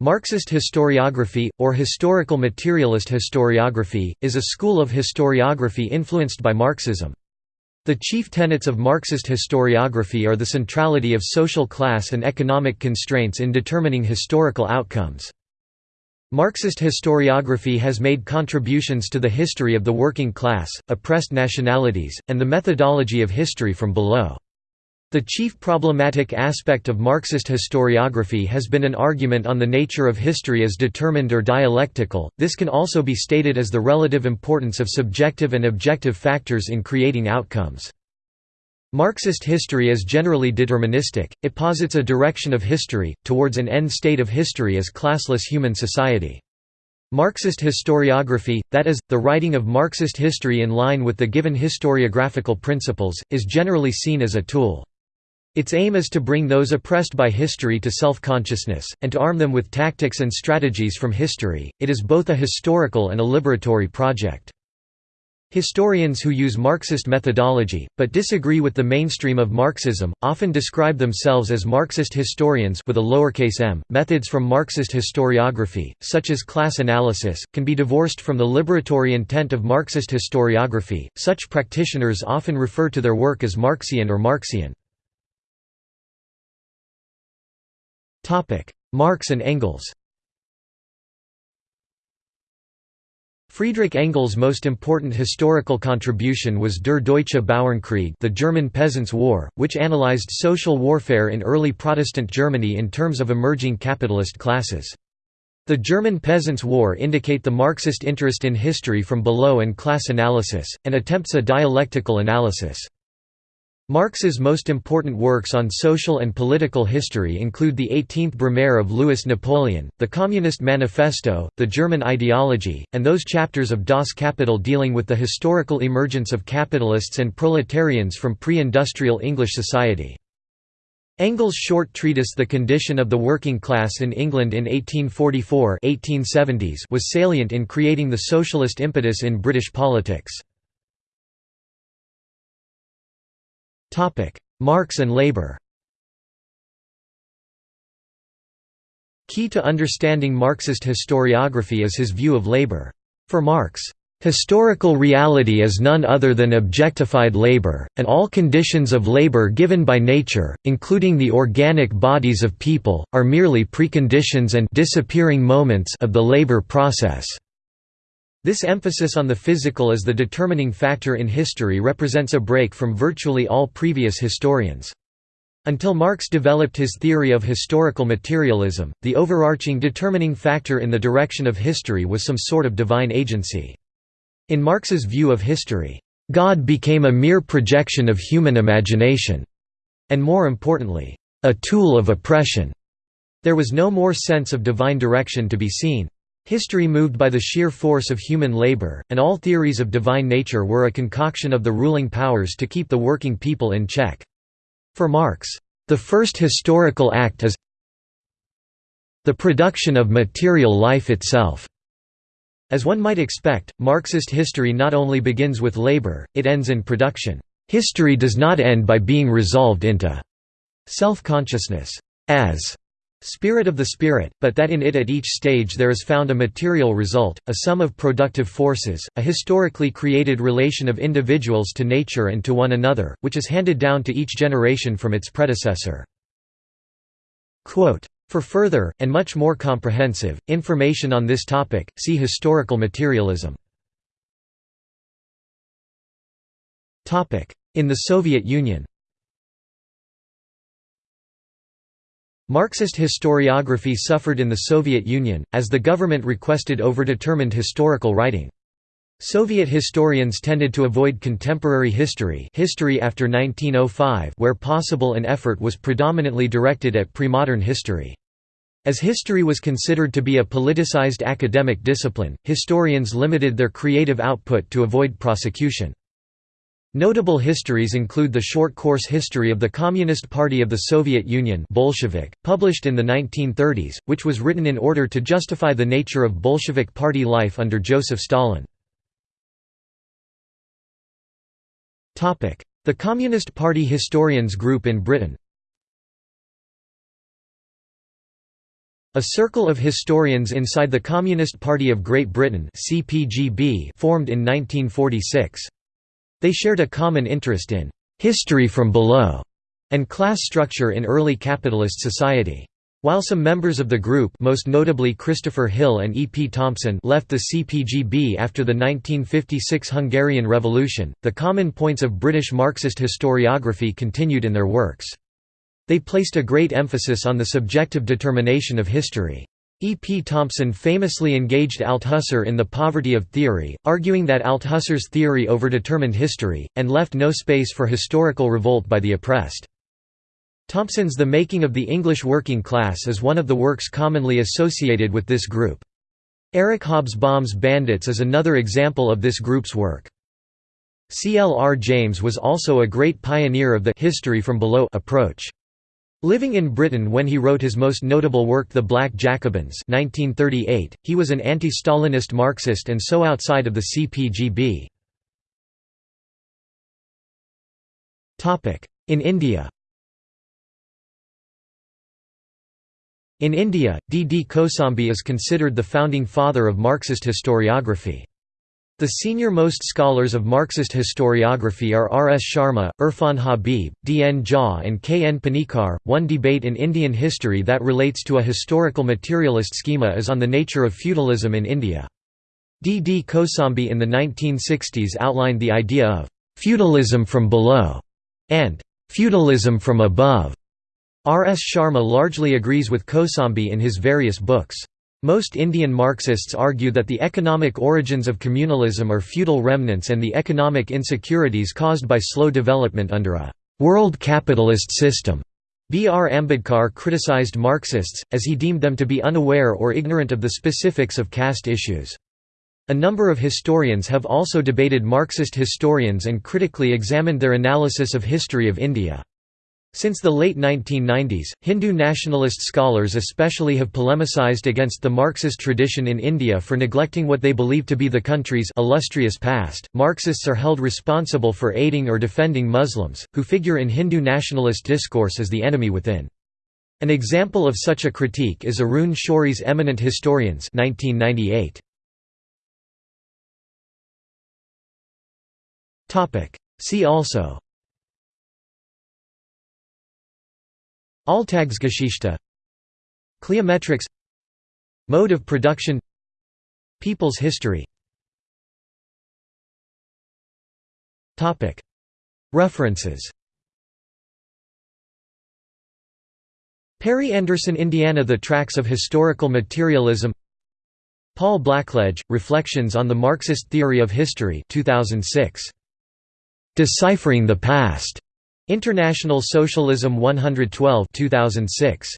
Marxist historiography, or historical materialist historiography, is a school of historiography influenced by Marxism. The chief tenets of Marxist historiography are the centrality of social class and economic constraints in determining historical outcomes. Marxist historiography has made contributions to the history of the working class, oppressed nationalities, and the methodology of history from below. The chief problematic aspect of Marxist historiography has been an argument on the nature of history as determined or dialectical. This can also be stated as the relative importance of subjective and objective factors in creating outcomes. Marxist history is generally deterministic, it posits a direction of history, towards an end state of history as classless human society. Marxist historiography, that is, the writing of Marxist history in line with the given historiographical principles, is generally seen as a tool. Its aim is to bring those oppressed by history to self-consciousness, and to arm them with tactics and strategies from history. It is both a historical and a liberatory project. Historians who use Marxist methodology, but disagree with the mainstream of Marxism, often describe themselves as Marxist historians with a lowercase m. Methods from Marxist historiography, such as class analysis, can be divorced from the liberatory intent of Marxist historiography. Such practitioners often refer to their work as Marxian or Marxian. Marx and Engels Friedrich Engels' most important historical contribution was Der Deutsche Bauernkrieg the German Peasants' War, which analyzed social warfare in early Protestant Germany in terms of emerging capitalist classes. The German Peasants' War indicate the Marxist interest in history from below and class analysis, and attempts a dialectical analysis. Marx's most important works on social and political history include the 18th Brumaire of Louis Napoleon, the Communist Manifesto, the German ideology, and those chapters of Das Kapital dealing with the historical emergence of capitalists and proletarians from pre-industrial English society. Engels' short treatise The Condition of the Working Class in England in 1844 1870s was salient in creating the socialist impetus in British politics. Marx and labor Key to understanding Marxist historiography is his view of labor. For Marx, Historical reality is none other than objectified labor, and all conditions of labor given by nature, including the organic bodies of people, are merely preconditions and disappearing moments of the labor process. This emphasis on the physical as the determining factor in history represents a break from virtually all previous historians. Until Marx developed his theory of historical materialism, the overarching determining factor in the direction of history was some sort of divine agency. In Marx's view of history, God became a mere projection of human imagination, and more importantly, a tool of oppression. There was no more sense of divine direction to be seen. History moved by the sheer force of human labor, and all theories of divine nature were a concoction of the ruling powers to keep the working people in check. For Marx, the first historical act is the production of material life itself. As one might expect, Marxist history not only begins with labor, it ends in production. History does not end by being resolved into self-consciousness as spirit of the spirit, but that in it at each stage there is found a material result, a sum of productive forces, a historically created relation of individuals to nature and to one another, which is handed down to each generation from its predecessor. Quote, for further, and much more comprehensive, information on this topic, see historical materialism. In the Soviet Union Marxist historiography suffered in the Soviet Union, as the government requested overdetermined historical writing. Soviet historians tended to avoid contemporary history history after 1905 where possible and effort was predominantly directed at premodern history. As history was considered to be a politicized academic discipline, historians limited their creative output to avoid prosecution. Notable histories include the short course History of the Communist Party of the Soviet Union Bolshevik, published in the 1930s, which was written in order to justify the nature of Bolshevik party life under Joseph Stalin. The Communist Party – Historians Group in Britain A circle of historians inside the Communist Party of Great Britain formed in 1946. They shared a common interest in «history from below» and class structure in early capitalist society. While some members of the group most notably Christopher Hill and E. P. Thompson left the CPGB after the 1956 Hungarian Revolution, the common points of British Marxist historiography continued in their works. They placed a great emphasis on the subjective determination of history. E. P. Thompson famously engaged Althusser in the poverty of theory, arguing that Althusser's theory overdetermined history, and left no space for historical revolt by the oppressed. Thompson's The Making of the English Working Class is one of the works commonly associated with this group. Eric Hobsbawm's Bandits is another example of this group's work. C. L. R. James was also a great pioneer of the «history from below» approach. Living in Britain when he wrote his most notable work The Black Jacobins 1938, he was an anti-Stalinist Marxist and so outside of the CPGB. In India In India, D. D. Kosambi is considered the founding father of Marxist historiography. The senior-most scholars of Marxist historiography are R. S. Sharma, Irfan Habib, D. N. Jha and K. N. Panikkar. One debate in Indian history that relates to a historical materialist schema is on the nature of feudalism in India. D. D. Kosambi in the 1960s outlined the idea of «feudalism from below» and «feudalism from above». R. S. Sharma largely agrees with Kosambi in his various books. Most Indian Marxists argue that the economic origins of communalism are feudal remnants and the economic insecurities caused by slow development under a «world capitalist system». B. R. Ambedkar criticized Marxists, as he deemed them to be unaware or ignorant of the specifics of caste issues. A number of historians have also debated Marxist historians and critically examined their analysis of history of India. Since the late 1990s, Hindu nationalist scholars especially have polemicized against the Marxist tradition in India for neglecting what they believe to be the country's illustrious past. Marxists are held responsible for aiding or defending Muslims, who figure in Hindu nationalist discourse as the enemy within. An example of such a critique is Arun Shourie's Eminent Historians 1998. See also Alltagsgeschichte. Cliometrics Mode of production. People's history. References. Perry Anderson Indiana The Tracks of Historical Materialism. Paul Blackledge, Reflections on the Marxist Theory of History 2006. Deciphering the Past. International Socialism 112 2006.